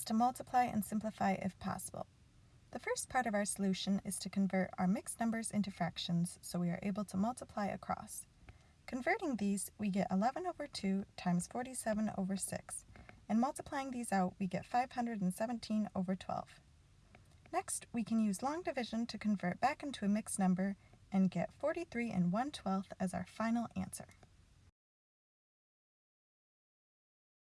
is to multiply and simplify if possible. The first part of our solution is to convert our mixed numbers into fractions so we are able to multiply across. Converting these, we get 11 over 2 times 47 over 6, and multiplying these out, we get 517 over 12. Next, we can use long division to convert back into a mixed number and get 43 and 1 12th as our final answer.